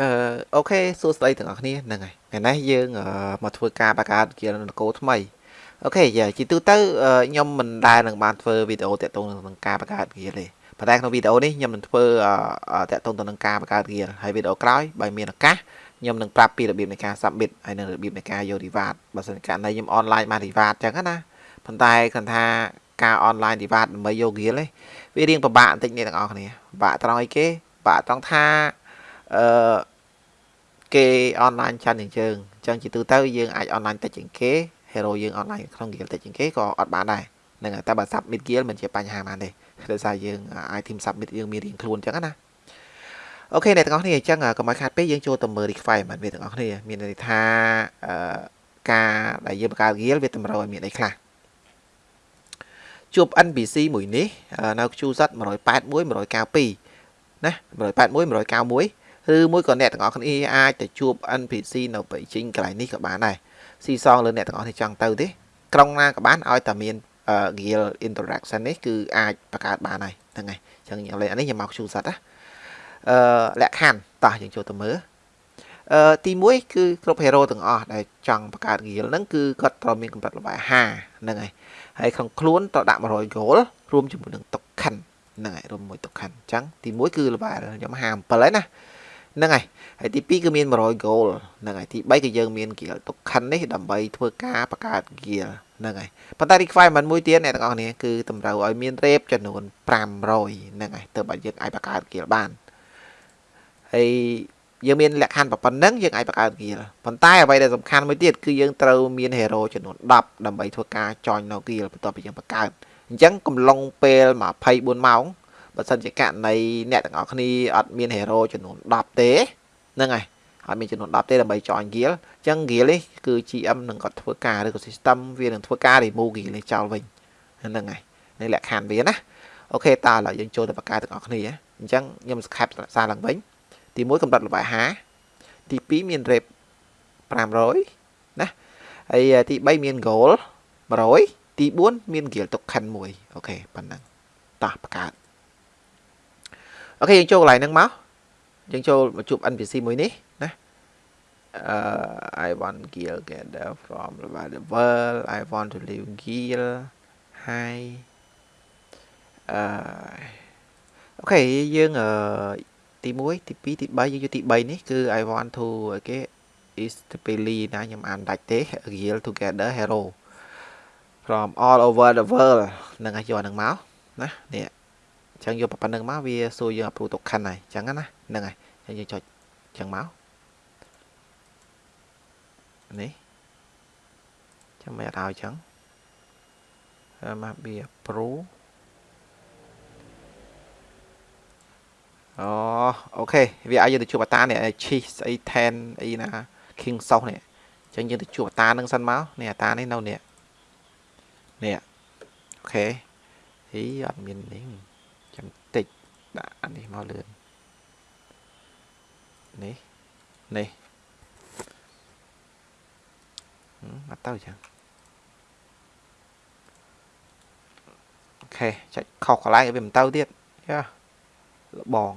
អឺអូខេសួស្តីទាំងអស់គ្នាហ្នឹងហើយថ្ងៃនេះយើងមកធ្វើការបង្កើតគៀនកោថ្មីអូខេយ៉ាជាទូទៅខ្ញុំមិនដែលនឹងបានធ្វើវីដេអូតាក់ទងនឹងការបង្កើតគៀនទេប៉ុន្តែក្នុងវីដេអូនេះខ្ញុំនឹងធ្វើតាក់ទងទៅនឹងការបង្កើតគៀនហើយវីដេអូក្រោយបើមានឱកាសខ្ញុំនឹងប្រាប់ពីរបៀបនៃការ submit ហើយនិងរបៀបនៃការយក reward បើសិនករណីខ្ញុំ online បាន reward ចឹងណាប៉ុន្តែគាត់ថាការ online reward ដើម្បីយក gear នេះវារៀងពិបាកបន្តិចនេះទាំងអស់គ្នាពិបាកត្រង់អីគេពិបាកត្រង់ថា អឺគេអនឡាញច្រើនជាងយើងអញ្ចឹងជាទូទៅយើងអាចអនឡាញតិចជាងគេ hero យើងអនឡាញក្នុង guild តិចជាងគេក៏អត់បានដែរហ្នឹងហើយតែបើ submit guild មិនជាបញ្ហាបានទេដោយសារយើង item submit យើងមានរៀងខ្លួនអញ្ចឹងណាអូខេអ្នកទាំងអស់គ្នាអញ្ចឹងកុំឲ្យខាតពេកយើងចូលទៅមើល requirement វាទាំងអស់គ្នាមានន័យថាអឺការដែលយើងបង្កើត guild វាតម្រូវឲ្យមានអីខ្លះជួប NPC មួយនេះនៅ QZ 181 192ណា181 191 ឬមួយក៏អ្នកទាំងអស់គ្នាអាចទៅជួប NPC នៅបេជីងកន្លែងនេះក៏បានដែរស៊ីសងលើអ្នកទាំងអស់គ្នាចង់ទៅទេក្រុងណាក៏បានឲ្យតែមាន guild interaction នេះគឺអាចបង្កើតបានហើយហ្នឹងហើយអញ្ចឹងខ្ញុំលេងអានេះខ្ញុំមកជួសិតណាអឺលក្ខខណ្ឌតោះយើងចូលទៅមើលអឺទី1គឺគ្រប់ hero ទាំងអស់ដែលចង់បង្កើត guild ហ្នឹងគឺគាត់ត្រូវមានកម្រិត level 5ហ្នឹងហើយហើយក្នុងខ្លួនត្រូវដាក់100 gold រួមជាមួយនឹង token ហ្នឹងហើយរួមមួយ token អញ្ចឹងទី1គឺ level ខ្ញុំ57ហើយណា ហ្នឹងហើយហើយទី2គឺមាន100 goal ហ្នឹងហើយទី3គឺយើងមាន gear token នេះដើម្បីធ្វើការបង្កើត gear ហ្នឹងហើយប៉ុន្តែ requirement មួយទៀតអ្នកទាំងអស់គ្នាគឺតម្រូវឲ្យមាន rep ចំនួន500ហ្នឹងហើយទើបឲ្យយើងអាចបង្កើត gear បានហើយយើងមានលក្ខខណ្ឌប៉ុណ្ណឹងយើងអាចបង្កើត gear ប៉ុន្តែអ្វីដែលសំខាន់មួយទៀតគឺយើងត្រូវមាន hero ចំនួន10ដើម្បីធ្វើការ join នៅ gear បន្ទាប់ពីយើងបង្កើតអញ្ចឹងកំឡុងពេល24ម៉ោង បើសិនជាករណីអ្នកទាំងអស់គ្នាអត់មាន hero ចំនួន10ទេហ្នឹងហើយអត់មានចំនួន10ទេដើម្បី join guild អញ្ចឹង guild នេះគឺ GM នឹងគាត់ធ្វើការឬក៏ system វានឹងធ្វើការ remove guild នេះចោលវិញហ្នឹងហើយនេះលក្ខខណ្ឌវាណាអូខេតើឥឡូវយើងចូលទៅបកកែទាំងអស់គ្នាអញ្ចឹងខ្ញុំស្ខេបសារឡើងវិញទី1កម្រិតល្បាយ50ទី2មាន rep 500ណាហើយទី3មាន goal 100ទី4មាន guild token 1អូខេប៉ុណ្ណឹងតោះបកកើត អូខេយើងចូលកន្លែងហ្នឹងមកយើងចូលមកជួប NPC មួយនេះណា uh, I want gear gather from the world I want to live gear hi អឺអូខេយើងអឺទី1ទី2ទី3យើងយកទី3នេះគឺ I want to គេ is the Peli ណាខ្ញុំអានដាច់ទេ Gear together hero from all over the world នឹងឲ្យយកហ្នឹងមកណានេះ អញ្ចឹងយកប៉ុណ្្នឹងមកវាសួរយើង approve token ហើយអញ្ចឹងណាហ្នឹងហើយអញ្ចឹងយើងចុចអញ្ចឹងមកនេះចាំមិនឲ្យអញ្ចឹងមកវា approve អូអូខេវាឲ្យយើងទៅជួបអតានេះឈីស្អី10អីណា King Sauce នេះអញ្ចឹងយើងទៅជួបអតានឹងសិនមកនេះអតានេះនៅនេះនេះអូខេហីអត់មាននេះ ចាំតិចដាក់អានេះមកលឿននេះនេះអត់ទៅចឹងអូខេចុចខុសកន្លែងវាមិនទៅទៀតចាលបង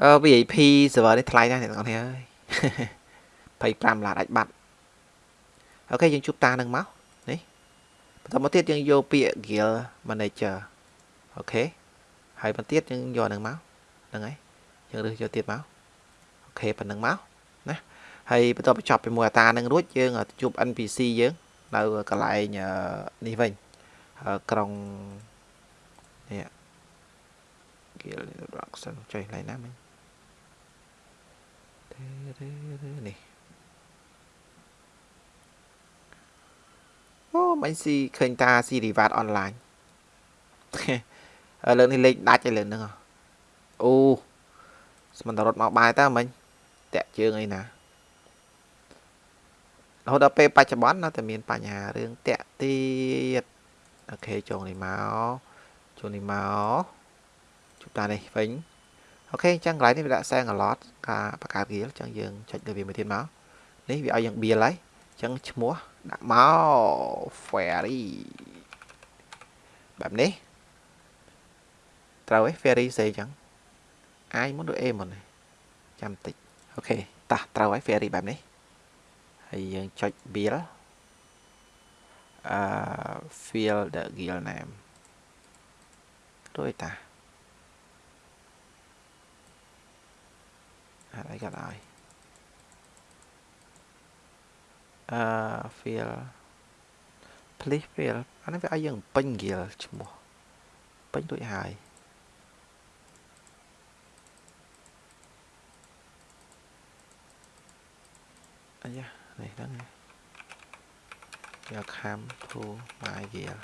អឺ VIP server នេះថ្លៃណាស់អ្នកទាំងអស់គ្នាអើយ25ឡានអាចបាត់អូខេយើងជួបតានឹងមក បន្តមកទៀតយើងយកពាក្យ guild manager អូខេហើយបន្តទៀតយើងយកនឹងមកហ្នឹងហើយយើងរើសយកទៀតមកអូខេប៉ុណ្្នឹងមកណាហើយបន្ទាប់បញ្ចប់ជាមួយអតានឹងរួចយើងជួប NPC យើងនៅកន្លែងនេះវិញក្រុងនេះ guild introduction ចុះកន្លែងណាមិញនេះអូ មិនស៊ីឃើញតាស៊ីរីវ៉ាតអនឡាញលើនេះលេខដាច់ឯលើហ្នឹងអូស្មិនតរត់មកបាយតើមិញតាក់ជើងអីណារហូតដល់ពេលបច្ចុប្បន្ននៅតែមានបញ្ហារឿងតាក់ទៀតអូខេចូលនេះមកចូលនេះមកជួបតានេះវិញអូខេអញ្ចឹងកន្លែងនេះវាដាក់សែង a lot ការបង្កើត gear អញ្ចឹងយើងចុចលើវាមួយទៀតមកនេះវាឲ្យយើង build ហើយអញ្ចឹងឈ្មោះ ដាក់មក ferry បែបនេះត្រូវឯ ferry ស្អីចឹង I មុនឬ A មុនចាំតិចអូខេតោះត្រូវហើយ ferry បែបនេះហើយយើងចុច build អឺ fill the guild name រួចតាអីក៏ដោយ អឺ fill please fill អានេះវាឲ្យយើងពេញ guild ឈ្មោះពេញរួចហើយអាយ៉ានេះហ្នឹងយកខាំធូម៉ាយ guild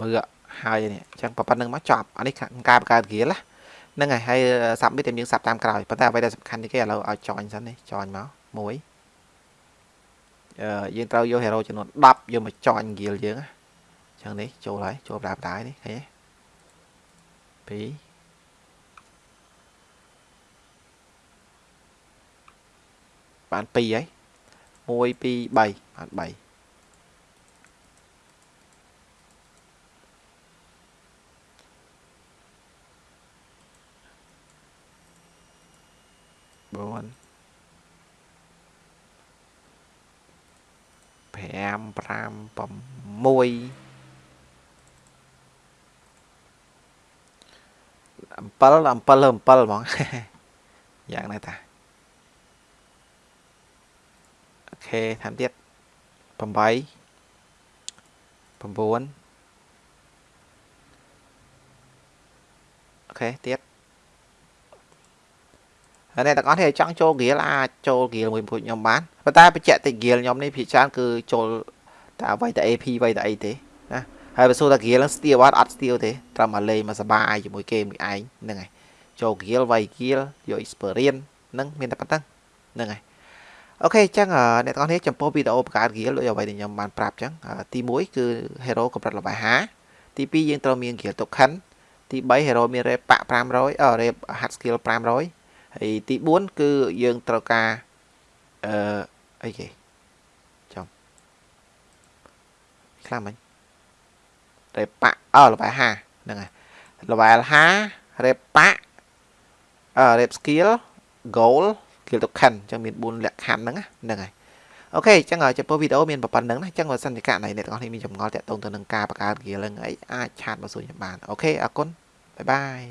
បើហើយនេះអញ្ចឹងប៉ុណ្្នឹងមកចប់អានេះការបង្កើត guild ណាហ្នឹងហើយហើយ submit តែយើង sub តាមក្រោយប៉ុន្តែអ្វីដែលសំខាន់នេះគេឥឡូវឲ្យ join សិននេះ join មកមួ យយើងត្រូវយក hero ចំនួន10យកមក join guild យើងណាចឹងនេះចូលហើយចូលបដាបដានេះឃើញទេ2បាន2ហើយ1 2 3បាន 35 6 7 7 7ហ្មងយ៉ាងណាតាអូខេថែមទៀត8 9អូខេទៀត ហើយអ្នកទាំងអស់គ្នាចង់ចូល Gear អាចចូល Gear មួយពួកខ្ញុំបានប៉ុន្តែបញ្ជាក់តិច Gear ខ្ញុំនេះភាគច្រើនគឺចូលតែអ្វីតែ AP អ្វីតែអីទេណាហើយបើសួរថា Gear នឹង steal អត់អត់ steal ទេត្រឹមតែលេងមកសបាយជាមួយគេមួយឯងហ្នឹងហើយចូល Gear វាយ Gear យក experience ហ្នឹងមានតែប៉ុណ្្នឹងហ្នឹងហើយអូខេអញ្ចឹងអ្នកទាំងអស់គ្នាចំពោះវីដេអូបង្កើត Gear ដូចអ្វីដែលខ្ញុំបានប្រាប់អញ្ចឹងទី1គឺ Hero កម្រិតល្បាយ50ទី2យើងត្រូវមាន Gear Token ទី3 Hero មាន Rep 500អឺ Rep Hard Skill 500 ហើយទី4គឺយើងត្រូវការអឺអីគេខ្លះមិញរេប៉ាអឺ level 5ហ្នឹងហើយ level 5រេប៉ាអឺ rep skill goal skill token អញ្ចឹងមាន4លក្ខខណ្ឌហ្នឹងហ្នឹងហើយOK អញ្ចឹងចំពោះវីដេអូមានប៉ុណ្្នឹងណាអញ្ចឹងបើសិនជាករណីអ្នកទាំងអស់គ្នាមានចម្ងល់តាក់ទងទៅនឹងការបង្កើត guild ឡើងអីអាច chat មកសួរខ្ញុំបាន OK អរគុណ bye bye